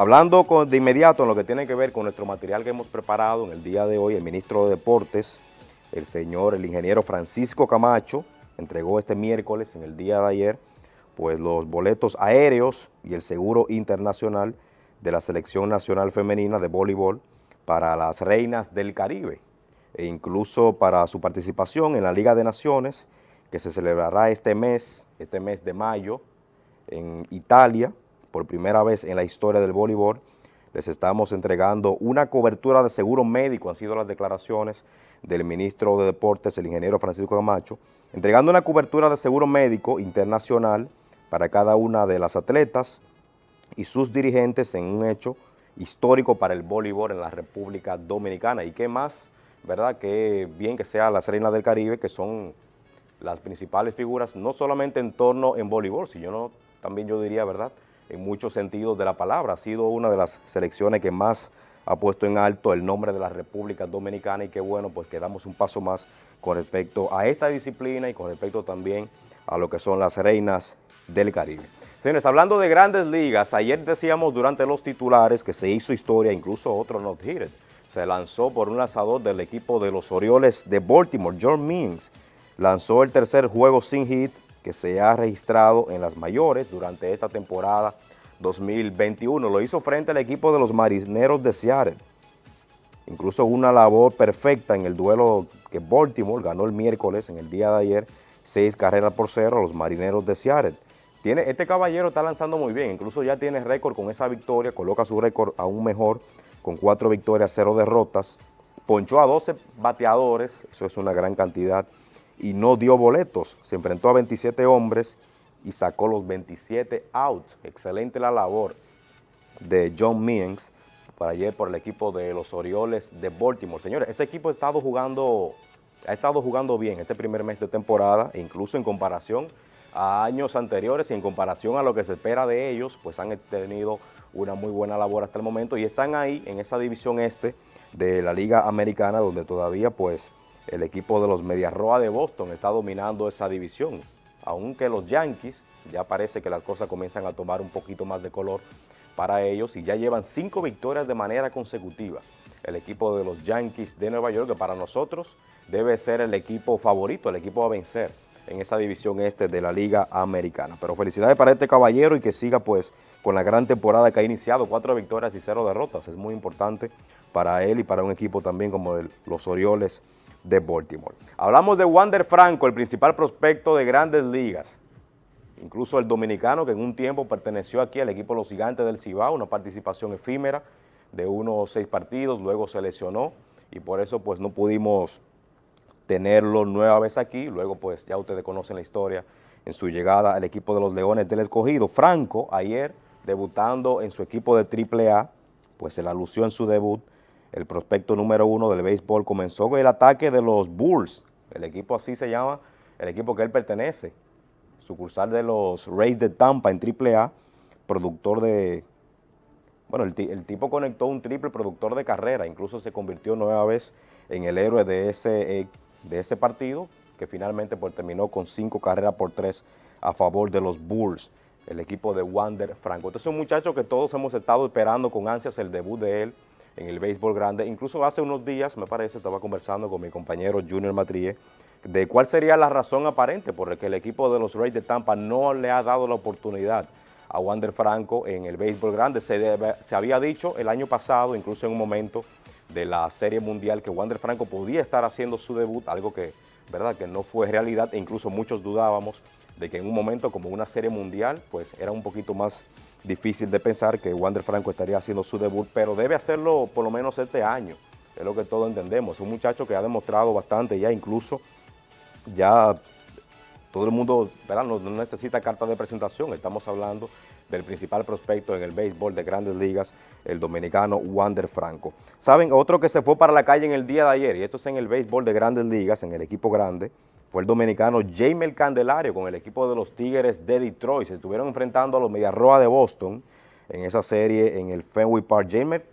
Hablando de inmediato en lo que tiene que ver con nuestro material que hemos preparado en el día de hoy, el ministro de Deportes, el señor, el ingeniero Francisco Camacho, entregó este miércoles, en el día de ayer, pues los boletos aéreos y el seguro internacional de la Selección Nacional Femenina de Voleibol para las Reinas del Caribe e incluso para su participación en la Liga de Naciones que se celebrará este mes, este mes de mayo, en Italia, por primera vez en la historia del voleibol, les estamos entregando una cobertura de seguro médico, han sido las declaraciones del ministro de Deportes, el ingeniero Francisco Camacho, entregando una cobertura de seguro médico internacional para cada una de las atletas y sus dirigentes en un hecho histórico para el voleibol en la República Dominicana. ¿Y qué más? ¿Verdad? Que bien que sea las reinas del Caribe, que son las principales figuras, no solamente en torno en voleibol, sino también yo diría, ¿verdad?, en muchos sentidos de la palabra. Ha sido una de las selecciones que más ha puesto en alto el nombre de la República Dominicana y qué bueno, pues que damos un paso más con respecto a esta disciplina y con respecto también a lo que son las reinas del Caribe. Señores, hablando de grandes ligas, ayer decíamos durante los titulares que se hizo historia, incluso otro not hit Se lanzó por un lanzador del equipo de los Orioles de Baltimore, John Means. Lanzó el tercer juego sin hit que se ha registrado en las mayores durante esta temporada 2021. Lo hizo frente al equipo de los Marineros de Seattle. Incluso una labor perfecta en el duelo que Baltimore ganó el miércoles, en el día de ayer, seis carreras por cero a los Marineros de Seattle. Tiene, este caballero está lanzando muy bien, incluso ya tiene récord con esa victoria, coloca su récord aún mejor, con cuatro victorias, cero derrotas. Ponchó a 12 bateadores, eso es una gran cantidad y no dio boletos. Se enfrentó a 27 hombres y sacó los 27 outs. Excelente la labor de John Means para ayer por el equipo de los Orioles de Baltimore. Señores, ese equipo ha estado jugando, ha estado jugando bien este primer mes de temporada, e incluso en comparación a años anteriores y en comparación a lo que se espera de ellos, pues han tenido una muy buena labor hasta el momento y están ahí en esa división este de la Liga Americana donde todavía pues el equipo de los Medias Roa de Boston está dominando esa división, aunque los Yankees ya parece que las cosas comienzan a tomar un poquito más de color para ellos y ya llevan cinco victorias de manera consecutiva. El equipo de los Yankees de Nueva York, que para nosotros debe ser el equipo favorito, el equipo a vencer en esa división este de la Liga Americana. Pero felicidades para este caballero y que siga pues con la gran temporada que ha iniciado, cuatro victorias y cero derrotas. Es muy importante para él y para un equipo también como los Orioles de Baltimore. Hablamos de Wander Franco, el principal prospecto de grandes ligas. Incluso el dominicano que en un tiempo perteneció aquí al equipo de los gigantes del Cibao, una participación efímera de unos seis partidos, luego se lesionó y por eso pues no pudimos tenerlo nueva vez aquí, luego pues ya ustedes conocen la historia en su llegada al equipo de los Leones del Escogido. Franco ayer debutando en su equipo de AAA, pues se la lució en su debut, el prospecto número uno del béisbol, comenzó con el ataque de los Bulls, el equipo así se llama, el equipo que él pertenece, sucursal de los Rays de Tampa en AAA, productor de, bueno, el, tipo conectó un triple productor de carrera, incluso se convirtió nueva vez en el héroe de ese, ese partido, que finalmente pues, terminó con cinco carreras por tres a favor de los Bulls, el equipo de Wander Franco. Entonces es un muchacho que todos hemos estado esperando con ansias el debut de él, en el béisbol grande. Incluso hace unos días, me parece, estaba conversando con mi compañero Junior Matrie, de cuál sería la razón aparente por la que el equipo de los Rays de Tampa no le ha dado la oportunidad a Wander Franco en el béisbol grande. Se, se había dicho el año pasado, incluso en un momento de la Serie Mundial, que Wander Franco podía estar haciendo su debut, algo que, ¿verdad? que no fue realidad, e incluso muchos dudábamos de que en un momento como una Serie Mundial, pues era un poquito más difícil de pensar que Wander Franco estaría haciendo su debut, pero debe hacerlo por lo menos este año, es lo que todos entendemos. Es un muchacho que ha demostrado bastante ya, incluso ya todo el mundo No, necesita carta de presentación, estamos hablando del principal prospecto en el béisbol de grandes ligas, el dominicano Wander Franco. ¿Saben? Otro que se fue para la calle en el día de ayer, y esto es en el béisbol de grandes ligas, en el equipo grande, fue el dominicano Jamel Candelario con el equipo de los Tigres de Detroit. Se estuvieron enfrentando a los Mediarroa de Boston en esa serie en el Fenway Park. Jamel,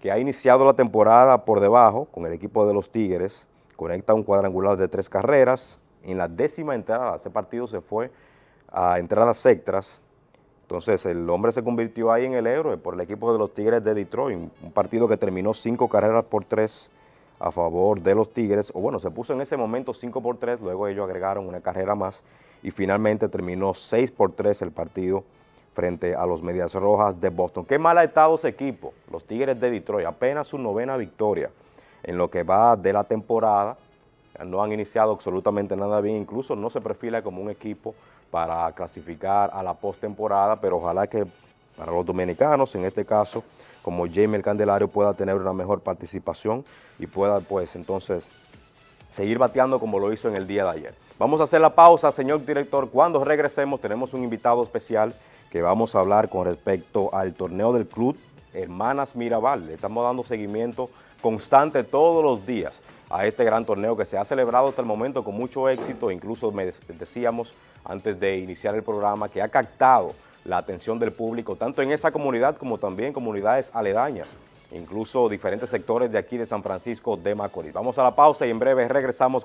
que ha iniciado la temporada por debajo con el equipo de los Tigres, conecta un cuadrangular de tres carreras. En la décima entrada, ese partido se fue a entradas extras. Entonces el hombre se convirtió ahí en el héroe por el equipo de los Tigres de Detroit, un partido que terminó cinco carreras por tres a favor de los Tigres, o bueno, se puso en ese momento 5 por 3, luego ellos agregaron una carrera más y finalmente terminó 6 por 3 el partido frente a los Medias Rojas de Boston. Qué mal ha estado ese equipo, los Tigres de Detroit, apenas su novena victoria en lo que va de la temporada, no han iniciado absolutamente nada bien, incluso no se perfila como un equipo para clasificar a la postemporada, pero ojalá que para los dominicanos, en este caso, como Jamie el Candelario pueda tener una mejor participación y pueda pues entonces seguir bateando como lo hizo en el día de ayer. Vamos a hacer la pausa, señor director. Cuando regresemos tenemos un invitado especial que vamos a hablar con respecto al torneo del club Hermanas Mirabal. Le estamos dando seguimiento constante todos los días a este gran torneo que se ha celebrado hasta el momento con mucho éxito. Incluso me decíamos antes de iniciar el programa que ha captado la atención del público, tanto en esa comunidad como también comunidades aledañas, incluso diferentes sectores de aquí de San Francisco de Macorís. Vamos a la pausa y en breve regresamos con